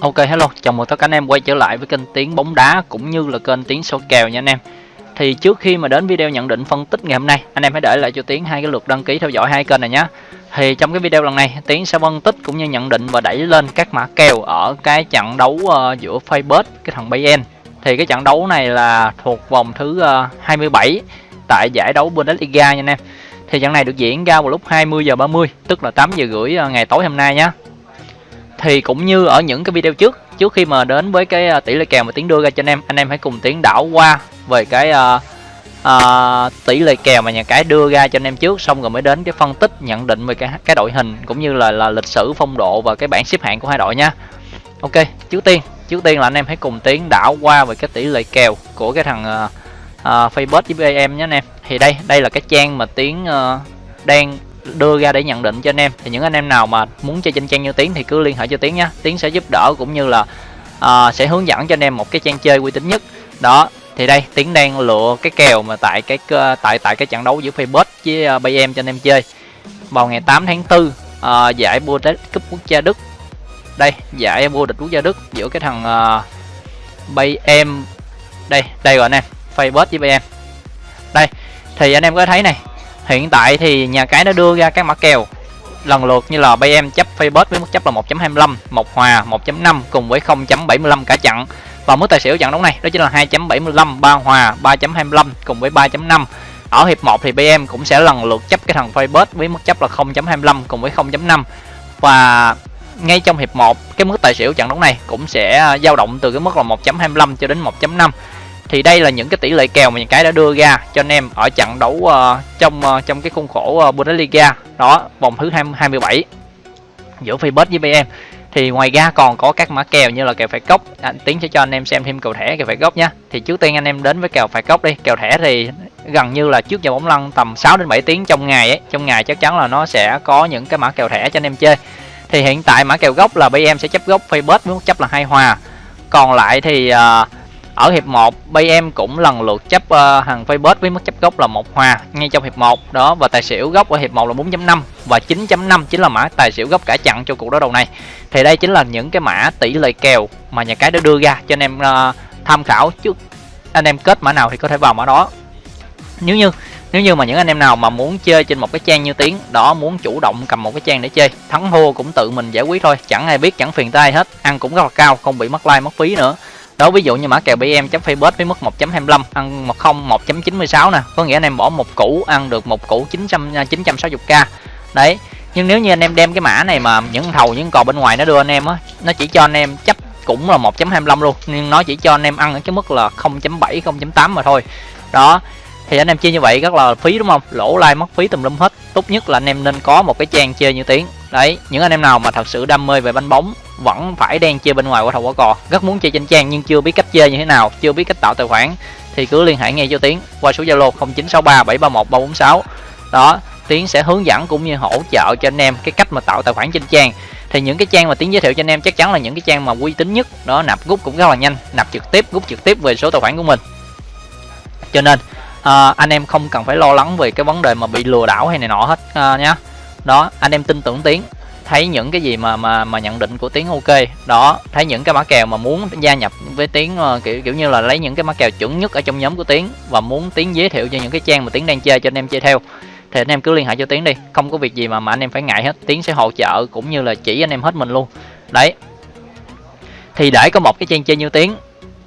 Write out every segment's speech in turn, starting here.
Ok hello, chào mừng tất cả anh em quay trở lại với kênh Tiếng bóng đá cũng như là kênh Tiếng số kèo nha anh em. Thì trước khi mà đến video nhận định phân tích ngày hôm nay, anh em hãy để lại cho Tiếng hai cái lượt đăng ký theo dõi hai kênh này nhé. Thì trong cái video lần này, Tiếng sẽ phân tích cũng như nhận định và đẩy lên các mã kèo ở cái trận đấu uh, giữa Facebook cái thằng Bayern. Thì cái trận đấu này là thuộc vòng thứ ờ, uh, 27 tại giải đấu Bundesliga nha anh em. Thì trận này được diễn ra vào lúc 20 giờ 30, tức là 8 giờ rưỡi ờ, ngày tối hôm nay nhé thì cũng như ở những cái video trước trước khi mà đến với cái à, tỷ lệ kèo mà tiến đưa ra cho anh em anh em hãy cùng tiến đảo qua về cái uh, uh, tỷ lệ kèo mà nhà cái đưa ra cho anh em trước xong rồi mới đến cái phân tích nhận định về cái cái đội hình cũng như là là lịch sử phong độ và cái bảng xếp hạng của hai đội nha. Ok trước tiên trước tiên là anh em hãy cùng tiến đảo qua về cái tỷ lệ kèo của cái thằng uh, uh, Facebook với em nhé anh em. Thì đây đây là cái trang mà tiến uh, đang đưa ra để nhận định cho anh em. Thì những anh em nào mà muốn chơi trên trang như tiến thì cứ liên hệ cho tiến nhé. Tiến sẽ giúp đỡ cũng như là uh, sẽ hướng dẫn cho anh em một cái trang chơi uy tín nhất. Đó thì đây tiến đang lựa cái kèo mà tại cái ờ, tại tại cái trận đấu giữa Facebook với uh, Bayern cho anh em chơi. Vào ngày 8 tháng 4 uh, ờ, giải Bundesliga cúp quốc gia Đức. Đây giải vô địch quốc gia Đức giữa cái thằng uh, Bayern đây đây rồi anh em Facebook với Bayern. Đây thì anh em có thấy này Hiện tại thì nhà cái đã đưa ra các mã kèo lần lượt như là BM chấp Facebook với mức chấp là 1.25, một hòa 1.5 cùng với 0.75 cả chặn. Và mức tài xỉu trận đấu này đó chính là 2.75, 3 hòa 3.25 cùng với 3.5. Ở hiệp 1 thì BM cũng sẽ lần lượt chấp cái thằng Facebook với mức chấp là 0.25 cùng với 0.5. Và ngay trong hiệp 1 cái mức tài xỉu trận đấu này cũng sẽ dao động từ cái mức là 1.25 cho đến 1.5 thì đây là những cái tỷ lệ kèo mà những cái đã đưa ra cho anh em ở trận đấu uh, trong uh, trong cái khuôn khổ uh, Bundesliga. Đó vòng thứ 27 giữa Facebook với BM thì ngoài ra còn có các mã kèo như là kèo phải cốc anh tiến sẽ cho anh em xem thêm kèo thẻ kèo phải cốc nhé thì trước tiên anh em đến với kèo phải cốc đi. Kèo thẻ thì gần như là trước giờ bóng lăn tầm 6 đến 7 tiếng trong ngày ấy. Trong ngày chắc chắn là nó sẽ có những cái mã kèo thẻ cho anh em chơi. Thì hiện tại mã kèo gốc là BM sẽ chấp gốc Facebook với chấp là hai hòa. Còn lại thì uh, ở hiệp 1, BM cũng lần lượt chấp ờ, uh, hàng Facebook với mức chấp gốc là một hòa ngay trong hiệp 1 đó và tài xỉu gốc ở hiệp 1 là 4.5 và 9.5 chính là mã tài xỉu gốc cả chặn cho cuộc đối đầu này. Thì đây chính là những cái mã tỷ lệ kèo mà nhà cái đã đưa ra cho anh em uh, tham khảo trước. Anh em kết mã nào thì có thể vào mã đó. Nếu như nếu như mà những anh em nào mà muốn chơi trên một cái trang như tiếng đó muốn chủ động cầm một cái trang để chơi thắng thua cũng tự mình giải quyết thôi. Chẳng ai biết chẳng phiền tay hết. Ăn cũng rất là cao không bị mất like mất phí nữa đó, ví dụ như mã kèo BM chấm Facebook với mức 1.25 ăn 10 1.96 nè. Có nghĩa anh em bỏ một củ, ăn được một củ 900 960k à, đấy, nhưng nếu như anh em đem cái mã này mà những thầu, những cò bên ngoài nó đưa anh em á, nó chỉ cho anh em chấp cũng là 1.25 luôn, nhưng nó chỉ cho anh em ăn ở cái mức là 0.7 0.8 mà thôi. Đó, thì anh em chơi như vậy rất là phí đúng không? Lỗ like mất phí tùm lum hết. Tốt nhất là anh em nên có một cái trang chơi như tiếng đấy những anh em nào mà thật sự đam mê về banh bóng vẫn phải đang chơi bên ngoài quả thầu quả cò. Rất muốn chơi trên trang nhưng chưa biết cách chơi như thế nào chưa biết cách tạo tài khoản thì cứ liên hệ ngay cho tiến qua số zalo 0963 731 346 đó tiến sẽ hướng dẫn cũng như hỗ trợ cho anh em cái cách mà tạo tài khoản trên trang. Thì những cái trang mà tiến giới thiệu cho anh em chắc chắn là những cái trang mà uy tín nhất. Đó nạp rút cũng rất là nhanh nạp trực tiếp rút trực tiếp về số tài khoản của mình. Cho nên à, anh em không cần phải lo lắng về cái vấn đề mà bị lừa đảo hay này nọ hết à, nhá đó anh em tin tưởng tiến. Thấy những cái gì mà mà mà nhận định của tiến ok. Đó thấy những cái mã kèo mà muốn gia nhập với tiến uh, kiểu kiểu như là lấy những cái mã kèo chuẩn nhất ở trong nhóm của tiến và muốn tiến giới thiệu cho những cái trang mà tiến đang chơi cho anh em chơi theo. Thì anh em cứ liên hệ cho tiến đi. Không có việc gì mà mà anh em phải ngại hết. Tiến sẽ hỗ trợ cũng như là chỉ anh em hết mình luôn. Đấy. Thì để có một cái trang chơi như tiến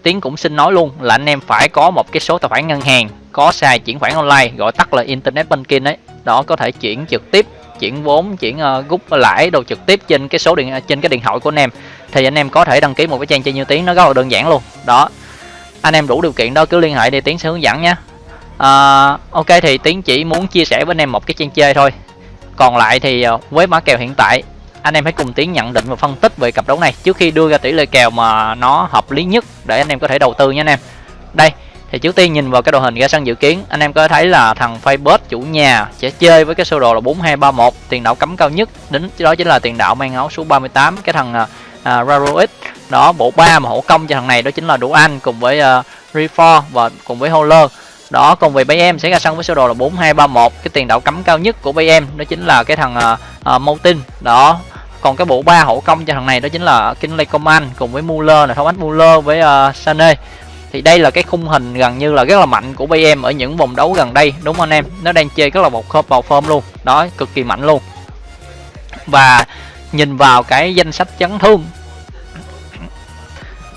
tiến cũng xin nói luôn là anh em phải có một cái số tài khoản ngân hàng có xài chuyển khoản online gọi tắt là internet banking đấy đó có thể chuyển trực tiếp chuyển vốn chuyển ờ, uh, rút lãi đồ trực tiếp trên cái số điện à, trên cái điện thoại của anh em. Thì anh em có thể đăng ký một cái trang chơi như tiếng nó rất là đơn giản luôn. Đó. Anh em đủ điều kiện đó cứ liên hệ đi tiến sẽ hướng dẫn nhé. Uh, ok thì tiến chỉ muốn chia sẻ với anh em một cái trang chơi thôi. Còn lại thì uh, với mã kèo hiện tại anh em hãy cùng tiến nhận định và phân tích về cặp đấu này trước khi đưa ra tỷ lệ kèo mà nó hợp lý nhất để anh em có thể đầu tư nha anh em. Đây thì trước tiên nhìn vào cái đội hình ra sân dự kiến anh em có thấy là thằng Facebook chủ nhà sẽ chơi với cái sơ đồ là 4231 tiền đạo cấm cao nhất đến đó chính là tiền đạo mang áo số 38 cái thằng à, à, uh, Raroix đó bộ ba mà hỗ công cho thằng này đó chính là Đủ Anh cùng với uh, Refor và cùng với Holler đó còn về em sẽ ra sân với sơ đồ là 4231 cái tiền đạo cấm cao nhất của em đó chính là cái thằng uh, uh, Moutin đó còn cái bộ ba hậu công cho thằng này đó chính là Kinley Coman cùng với Muller thống Thomas Muller với uh, Sané thì đây là cái khung hình gần như là rất là mạnh của BM ở những vòng đấu gần đây đúng không anh em? Nó đang chơi rất là một khớp vào form luôn. Đó cực kỳ mạnh luôn. Và nhìn vào cái danh sách chấn thương.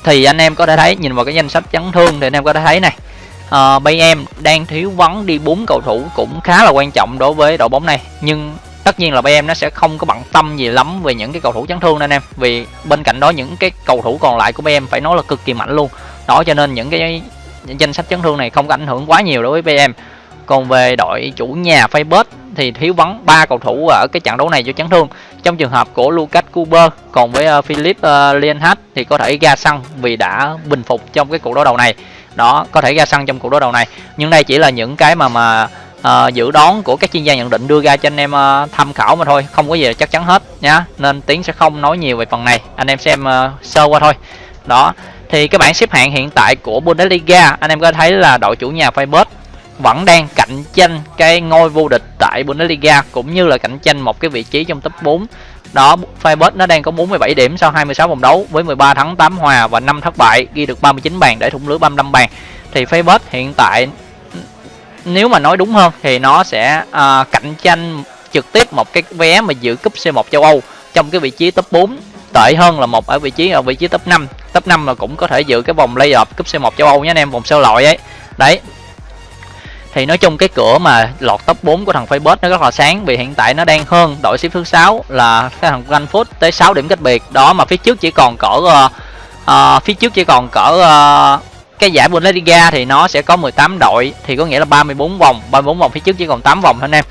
Thì anh em có thể thấy nhìn vào cái danh sách chấn thương thì anh em có thể thấy này. Ờ, uh, BM đang thiếu vắng đi bốn cầu thủ cũng khá là quan trọng đối với đội bóng này. Nhưng tất nhiên là BM nó sẽ không có bận tâm gì lắm về những cái cầu thủ chấn thương anh em. Vì bên cạnh đó những cái cầu thủ còn lại của BM phải nói là cực kỳ mạnh luôn đó cho nên những cái danh sách chấn thương này không có ảnh hưởng quá nhiều đối với BM còn về đội chủ nhà Facebook thì thiếu vắng ba cầu thủ ở cái trận đấu này do chấn thương. Trong trường hợp của Lucas Kuber còn với uh, Philip uh, Lienhardt thì có thể ra sân vì đã bình phục trong cái cuộc đối đầu này. Đó có thể ra sân trong cuộc đối đầu này. Nhưng đây chỉ là những cái mà mà uh, dự đoán của các chuyên gia nhận định đưa ra cho anh em uh, tham khảo mà thôi không có gì là chắc chắn hết nhá. Nên tiến sẽ không nói nhiều về phần này. Anh em xem uh, sơ qua thôi. Đó thì cái bảng xếp hạng hiện tại của Bundesliga anh em có thấy là đội chủ nhà Freiburg vẫn đang cạnh tranh cái ngôi vô địch tại Bundesliga cũng như là cạnh tranh một cái vị trí trong top 4 đó Freiburg nó đang có 47 điểm sau 26 vòng đấu với 13 thắng 8 hòa và 5 thất bại ghi được 39 bàn để thủng lưới 35 bàn. Thì Freiburg hiện tại nếu mà nói đúng hơn thì nó sẽ uh, cạnh tranh trực tiếp một cái vé mà giữ cúp C1 châu Âu trong cái vị trí top 4 tệ hơn là một ở vị trí ở vị trí top 5 top 5 là cũng có thể giữ cái vòng playoff cúp C1 châu Âu nhé anh em vòng sơ loại ấy. Đấy. Thì nói chung cái cửa mà lọt top 4 của thằng Facebook nó rất là sáng vì hiện tại nó đang hơn đội xếp thứ 6 là cái thằng Frankfurt tới 6 điểm cách biệt. Đó mà phía trước chỉ còn cỡ uh, uh, phía trước chỉ còn cỡ uh, cái giải Bundesliga thì nó sẽ có 18 đội thì có nghĩa là 34 vòng 34 vòng phía trước chỉ còn 8 vòng thôi anh em.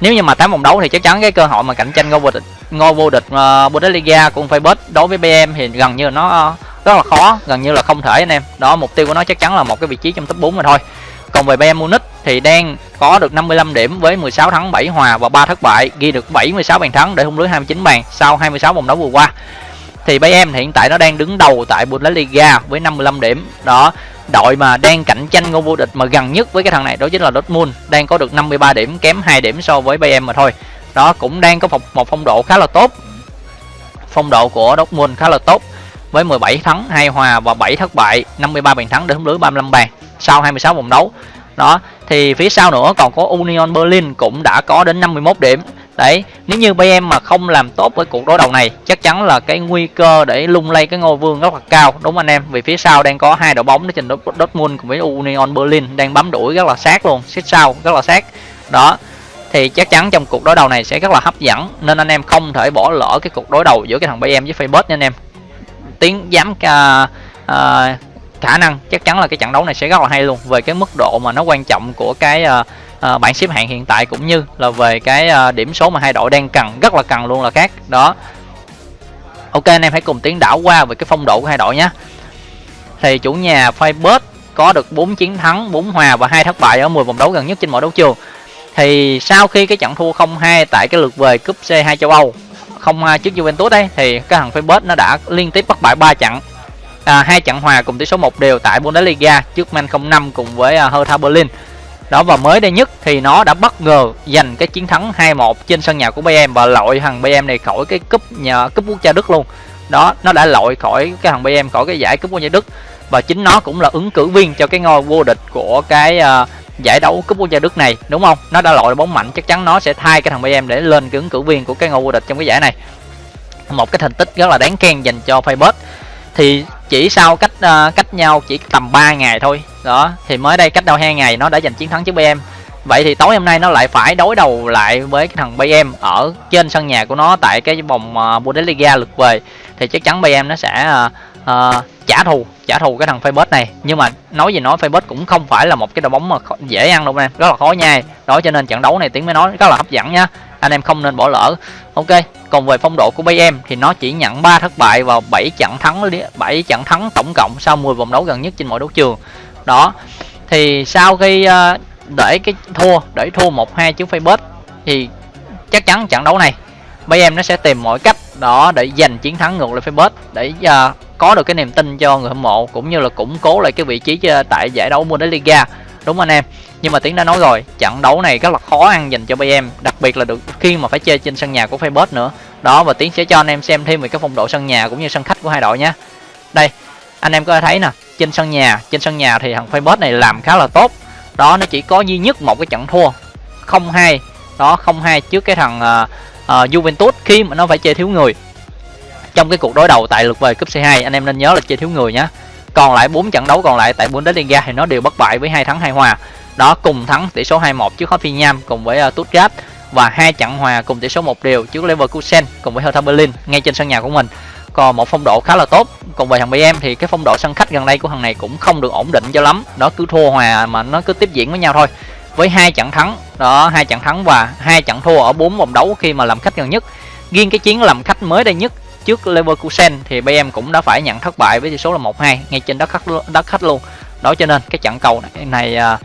Nếu như mà 8 vòng đấu thì chắc chắn cái cơ hội mà cạnh tranh ngôi vô địch ngôi vô địch uh, Bundesliga của Facebook đối với BM thì gần như nó uh, rất là khó gần như là không thể anh em. Đó mục tiêu của nó chắc chắn là một cái vị trí trong top 4 mà thôi. Còn về Bayern Munich thì đang có được 55 điểm với 16 thắng 7 hòa và 3 thất bại ghi được 76 bàn thắng để hung lưới 29 bàn sau 26 vòng đấu vừa qua. Thì Bayern hiện tại nó đang đứng đầu tại Bundesliga với 55 điểm. Đó đội mà đang cạnh tranh ngôi vô địch mà gần nhất với cái thằng này đó chính là Dortmund đang có được 53 điểm kém 2 điểm so với Bayern mà thôi. Đó cũng đang có một, một phong độ khá là tốt. Phong độ của Dortmund khá là tốt với 17 thắng 2 hòa và 7 thất bại 53 bàn thắng để hung lưới 35 bàn sau 26 vòng đấu. Đó, thì phía sau nữa còn có Union Berlin cũng đã có đến 51 điểm. Đấy, nếu như Bayern mà không làm tốt với cuộc đối đầu này, chắc chắn là cái nguy cơ để lung lay cái ngôi vương rất là cao, đúng anh em? Vì phía sau đang có hai đội bóng đó trình Dortmund cùng với Union Berlin đang bám đuổi rất là sát luôn, xích sau rất là sát. Đó, thì chắc chắn trong cuộc đối đầu này sẽ rất là hấp dẫn, nên anh em không thể bỏ lỡ cái cuộc đối đầu giữa cái thằng Bayern với Facebook nha anh em tiến dám uh, uh, ờ, khả năng. Chắc chắn là cái trận đấu này sẽ rất là hay luôn. Về cái mức độ mà nó quan trọng của cái uh, uh, bảng xếp hạng hiện tại cũng như là về cái uh, điểm số mà hai đội đang cần rất là cần luôn là khác. Đó. Ok anh em hãy cùng tiến đảo qua về cái phong độ của hai đội nhé. Thì chủ nhà Firebird có được 4 chiến thắng 4 hòa và hai thất bại ở 10 vòng đấu gần nhất trên mọi đấu trường. Thì sau khi cái trận thua 0-2 tại cái lượt về cúp C2 châu Âu 0-2 à, trước Juventus đấy thì cái thằng Facebook nó đã liên tiếp bắt bại 3 trận. À, hai trận hòa cùng tỷ số một đều tại Bundesliga trước Man 05 cùng với uh, Hertha Berlin. Đó và mới đây nhất thì nó đã bất ngờ giành cái chiến thắng 2-1 trên sân nhà của BM và loại thằng BM này khỏi cái cúp nhà cúp quốc gia Đức luôn. Đó nó đã loại khỏi cái thằng BM khỏi cái giải cúp quốc gia Đức và chính nó cũng là ứng cử viên cho cái ngôi vô địch của cái uh, giải đấu cúp quốc gia Đức này đúng không? Nó đã loại bóng mạnh chắc chắn nó sẽ thay cái thằng BM để lên cái ứng cử viên của cái ngôi vô địch trong cái giải này. Một cái thành tích rất là đáng khen dành cho Facebook thì chỉ sau cách uh, cách nhau chỉ tầm 3 ngày thôi. Đó thì mới đây cách đâu hai ngày nó đã giành chiến thắng trước BM vậy thì tối hôm nay nó lại phải đối đầu lại với cái thằng BM ở trên sân nhà của nó tại cái vòng uh, Bundesliga lượt về. Thì chắc chắn BM nó sẽ uh, uh, trả thù trả thù cái thằng Facebook này. Nhưng mà nói gì nói Facebook cũng không phải là một cái đội bóng mà dễ ăn đâu nè rất là khó nhai. Đó cho nên trận đấu này tiếng mới nói rất là hấp dẫn nhá. Anh em không nên bỏ lỡ. Ok còn về phong độ của BM thì nó chỉ nhận 3 thất bại vào 7 trận thắng 7 trận thắng tổng cộng sau 10 vòng đấu gần nhất trên mọi đấu trường. Đó thì sau khi ờ, để cái thua để thua một hai trước Facebook thì chắc chắn trận đấu này BM nó sẽ tìm mọi cách đó để giành chiến thắng ngược lại Facebook để uh, có được cái niềm tin cho người hâm mộ cũng như là củng cố lại cái vị trí ờ, tại giải đấu Bundesliga. Đúng anh em? Nhưng mà tiến đã nói rồi trận đấu này rất là khó ăn dành cho Bayern đặc biệt là được khi mà phải chơi trên sân nhà của Facebook nữa. Đó và tiến sẽ cho anh em xem thêm về cái phong độ sân nhà cũng như sân khách của hai đội nhé. Đây anh em có thể thấy nè trên sân nhà trên sân nhà thì thằng Facebook này làm khá là tốt. Đó nó chỉ có duy nhất một cái trận thua không hai. Đó không hai trước cái thằng uh, uh, Juventus khi mà nó phải chơi thiếu người trong cái cuộc đối đầu tại lượt về cúp C2 anh em nên nhớ là chơi thiếu người nhé còn lại 4 trận đấu còn lại tại Bundesliga thì nó đều bất bại với hai thắng hai hòa. Đó cùng thắng tỷ số 2-1 trước Hoffenheim cùng với uh, Stuttgart và hai trận hòa cùng tỷ số một đều trước Leverkusen cùng với Hertha Berlin ngay trên sân nhà của mình. Còn một phong độ khá là tốt. Còn về thằng BM thì cái phong độ sân khách gần đây của thằng này cũng không được ổn định cho lắm. Đó cứ thua hòa mà nó cứ tiếp diễn với nhau thôi. Với hai trận thắng đó hai trận thắng và hai trận thua ở bốn vòng đấu khi mà làm khách gần nhất. Riêng cái chiến làm khách mới đây nhất trước Leverkusen thì BM cũng đã phải nhận thất bại với tỷ số là 1-2 ngay trên đất khách đất khách luôn. Đó cho nên cái trận cầu này, này à,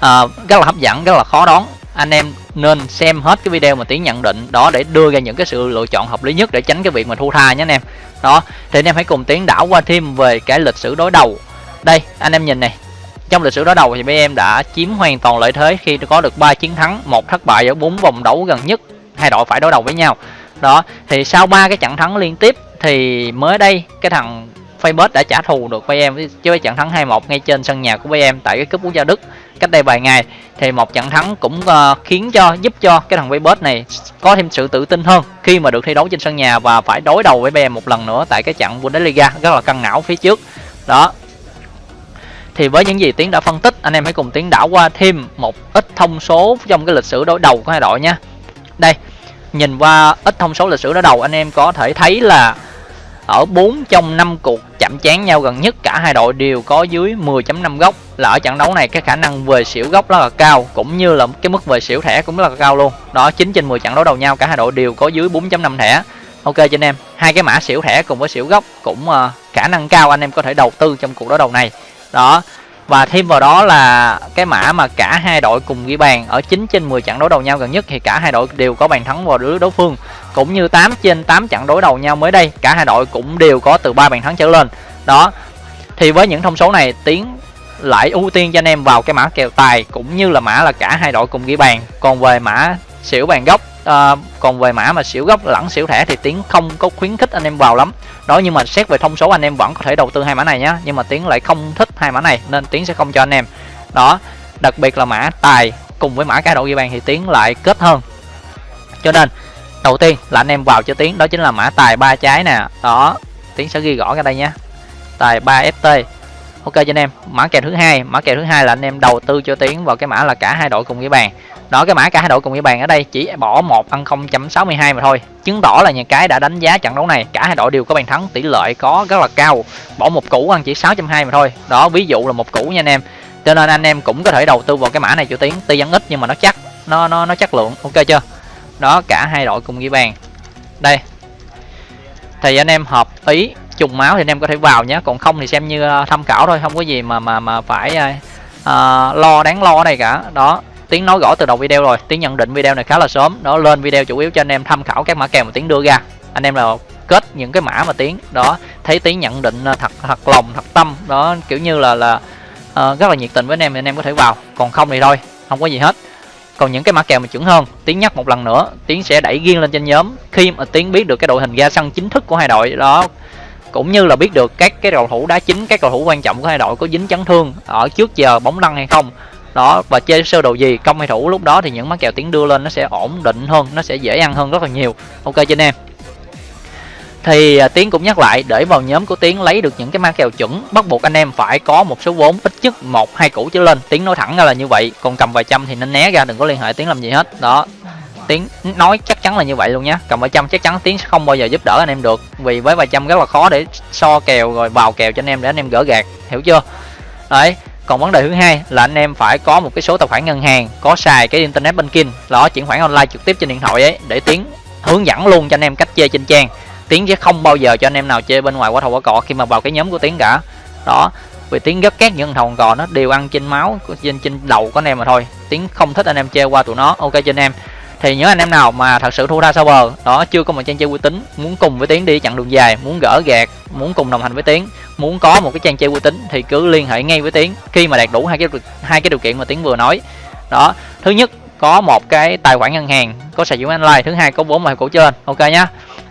à, rất là hấp dẫn rất là khó đoán. Anh em nên xem hết cái video mà tiến nhận định đó để đưa ra những cái sự lựa chọn hợp lý nhất để tránh cái việc mà thu tha nhé anh em. Đó thì anh em hãy cùng tiến đảo qua thêm về cái lịch sử đối đầu. Đây anh em nhìn này trong lịch sử đối đầu thì BM đã chiếm hoàn toàn lợi thế khi có được 3 chiến thắng một thất bại ở bốn vòng đấu gần nhất hai đội phải đối đầu với nhau đó thì sau ba cái trận thắng liên tiếp thì mới đây cái thằng Facebook đã trả thù được BM với trận thắng 2-1 ngay trên sân nhà của BM tại cái cúp quốc gia Đức cách đây vài ngày. Thì một trận thắng cũng uh, khiến cho giúp cho cái thằng Facebook này có thêm sự tự tin hơn khi mà được thi đấu trên sân nhà và phải đối đầu với em một lần nữa tại cái trận Bundesliga rất là căng não phía trước. Đó. Thì với những gì tiến đã phân tích anh em hãy cùng tiến đảo qua thêm một ít thông số trong cái lịch sử đối đầu của hai đội nha. Đây nhìn qua ít thông số lịch sử đối đầu anh em có thể thấy là ở 4 trong 5 cuộc chạm chán nhau gần nhất cả hai đội đều có dưới 10.5 góc. Là ở trận đấu này cái khả năng về xỉu góc rất là cao cũng như là cái mức về xỉu thẻ cũng rất là cao luôn. Đó 9 trên 10 trận đấu đầu nhau cả hai đội đều có dưới 4.5 thẻ. Ok cho anh em hai cái mã xỉu thẻ cùng với xỉu góc cũng uh, khả năng cao anh em có thể đầu tư trong cuộc đối đầu này. Đó và thêm vào đó là cái mã mà cả hai đội cùng ghi bàn ở 9 trên 10 trận đối đầu nhau gần nhất thì cả hai đội đều có bàn thắng vào lưới đối phương, cũng như 8 trên 8 trận đối đầu nhau mới đây, cả hai đội cũng đều có từ ba bàn thắng trở lên. Đó, thì với những thông số này, tiến lại ưu tiên cho anh em vào cái mã kèo tài cũng như là mã là cả hai đội cùng ghi bàn. Còn về mã xỉu bàn gốc à, còn về mã mà xỉu gốc lẫn xỉu thẻ thì tiến không có khuyến khích anh em vào lắm. Đó nhưng mà xét về thông số anh em vẫn có thể đầu tư hai mã này nhá. Nhưng mà tiến lại không thích hai mã này nên tiến sẽ không cho anh em. Đó đặc biệt là mã tài cùng với mã cá độ ghi bàn thì tiến lại kết hơn. Cho nên đầu tiên là anh em vào cho tiến đó chính là mã tài ba trái nè. Đó tiến sẽ ghi rõ ra đây nhé tài 3 ft ok, cho anh em. Mã kèo thứ hai. Mã kèo thứ hai là anh em đầu tư cho tiến vào cái mã là cả hai đội cùng ghi bàn. Đó, cái mã cả hai đội cùng ghi bàn ở đây chỉ bỏ một ăn 0.62 mà thôi. Chứng tỏ là nhà cái đã đánh giá trận đấu này. Cả hai đội đều có bàn thắng, tỷ lệ có rất là cao. Bỏ một củ ăn chỉ 6.2 mà thôi. Đó, ví dụ là một củ nha anh em. Cho nên anh em cũng có thể đầu tư vào cái mã này cho tiến. Tuy vẫn ít nhưng mà nó chắc, nó nó nó chất lượng. Ok chưa? Đó, cả hai đội cùng ghi bàn. Đây. Thì anh em hợp ý trùng máu thì anh em có thể vào nhé. Còn không thì xem như ờ, tham khảo thôi không có gì mà mà mà phải uh, lo đáng lo này cả. Đó tiếng nói rõ từ đầu video rồi. Tiếng nhận định video này khá là sớm. Đó lên video chủ yếu cho anh em tham khảo các mã kèo mà tiếng đưa ra. Anh em là kết những cái mã mà tiếng đó thấy tiếng nhận định thật thật lòng thật tâm. Đó kiểu như là là uh, rất là nhiệt tình với anh em thì anh em có thể vào. Còn không thì thôi không có gì hết. Còn những cái mã kèo mà chuẩn hơn tiếng nhắc một lần nữa tiếng sẽ đẩy riêng lên trên nhóm. Khi mà tiếng biết được cái đội hình ra sân chính thức của hai đội đó cũng như là biết được các cái cầu thủ đá chính, các cầu thủ quan trọng của hai đội có dính chấn thương ở trước giờ bóng lăn hay không. Đó, và chơi sơ đồ gì, công hay thủ, lúc đó thì những mắc kèo tiến đưa lên nó sẽ ổn định hơn, nó sẽ dễ ăn hơn rất là nhiều. Ok, cho anh em. Thì à, tiến cũng nhắc lại, để vào nhóm của tiến lấy được những cái mã kèo chuẩn, bắt buộc anh em phải có một số vốn ít nhất một, hai củ trở lên. Tiến nói thẳng ra là như vậy, còn cầm vài trăm thì nên né ra, đừng có liên hệ tiến làm gì hết. Đó tiếng nói chắc chắn là như vậy luôn nhé cầm vài trăm chắc chắn tiếng sẽ không bao giờ giúp đỡ anh em được. Vì với vài trăm rất là khó để so kèo rồi vào kèo cho anh em để anh em gỡ gạt hiểu chưa? Đấy, còn vấn đề thứ hai là anh em phải có một cái số tài khoản ngân hàng, có xài cái internet banking. Đó chuyển khoản online trực tiếp trên điện thoại ấy, để tiếng hướng dẫn luôn cho anh em cách chơi trên trang. Tiếng sẽ không bao giờ cho anh em nào chơi bên ngoài quả thầu quả cọ khi mà vào cái nhóm của tiếng cả. Đó, vì tiếng rất ghét những thầu cò nó đều ăn trên máu, trên trên đầu của anh em mà thôi. Tiếng không thích anh em chơi qua tụi nó, ok cho anh em thì những anh em nào mà thật sự thua ra sau bờ, đó, chưa có một trang chơi uy tín, muốn cùng với tiến đi chặng đường dài, muốn gỡ gạt, muốn cùng đồng hành với tiến, muốn có một cái trang chơi uy tín thì cứ liên hệ ngay với tiến khi mà đạt đủ hai cái hai cái điều kiện mà tiến vừa nói. Đó, thứ nhất, có một cái tài khoản ngân hàng, có sàn chứng online, thứ hai, có vốn ngoài cổ trên, ok nhá.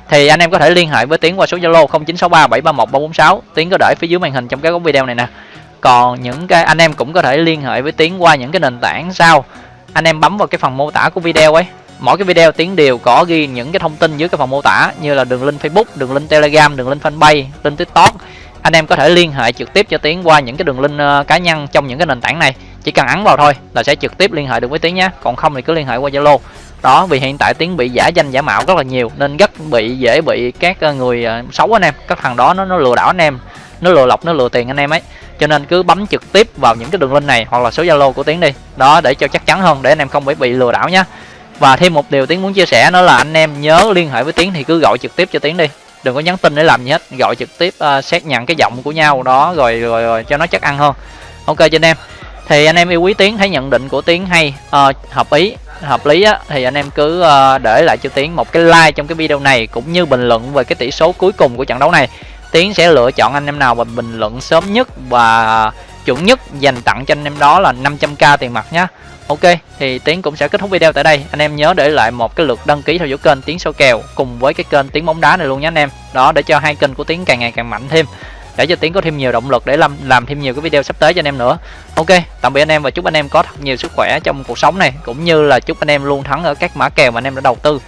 Thì anh em có thể liên hệ với tiến qua số zalo 0963731346 tiến có để phía dưới màn hình trong cái góc video này nè. Còn những cái anh em cũng có thể liên hệ với tiến qua những cái nền tảng sau anh em bấm vào cái phần mô tả của video ấy. Mỗi cái video tiến đều có ghi những cái thông tin dưới cái phần mô tả, như là đường link facebook, đường link telegram, đường link fanpage, link tiktok. Anh em có thể liên hệ trực tiếp cho tiến qua những cái đường link ờ, cá nhân trong những cái nền tảng này. Chỉ cần ấn vào thôi là sẽ trực tiếp liên hệ được với tiến nhé. Còn không thì cứ liên hệ qua zalo. Đó, vì hiện tại tiến bị giả danh, giả mạo rất là nhiều, nên rất bị, dễ bị các ờ, người ờ, xấu anh em. Các thằng đó nó nó lừa đảo anh em, nó lừa lọc, nó lừa tiền anh em ấy cho nên cứ bấm trực tiếp vào những cái đường link này hoặc là số zalo của tiến đi. Đó để cho chắc chắn hơn để anh em không phải bị lừa đảo nhé và thêm một điều tiến muốn chia sẻ đó là anh em nhớ liên hệ với tiến thì cứ gọi trực tiếp cho tiến đi. Đừng có nhắn tin để làm gì hết gọi trực tiếp à, uh, xác nhận cái giọng của nhau đó rồi, rồi rồi cho nó chắc ăn hơn. Ok cho anh em. Thì anh em yêu quý tiến thấy nhận định của tiến hay uh, hợp ý hợp lý á, thì anh em cứ uh, để lại cho tiến một cái like trong cái video này cũng như bình luận về cái tỷ số cuối cùng của trận đấu này tiến sẽ lựa chọn anh em nào mà bình luận sớm nhất và chuẩn nhất dành tặng cho anh em đó là 500k tiền mặt nhé. Ok, thì Tiến cũng sẽ kết thúc video tại đây. Anh em nhớ để lại một cái lượt đăng ký theo dõi kênh Tiến số kèo cùng với cái kênh Tiến bóng đá này luôn nhé anh em. Đó để cho hai kênh của Tiến càng ngày càng mạnh thêm. Để cho Tiến có thêm nhiều động lực để làm làm thêm nhiều cái video sắp tới cho anh em nữa. Ok, tạm biệt anh em và chúc anh em có thật nhiều sức khỏe trong cuộc sống này cũng như là chúc anh em luôn thắng ở các mã kèo mà anh em đã đầu tư.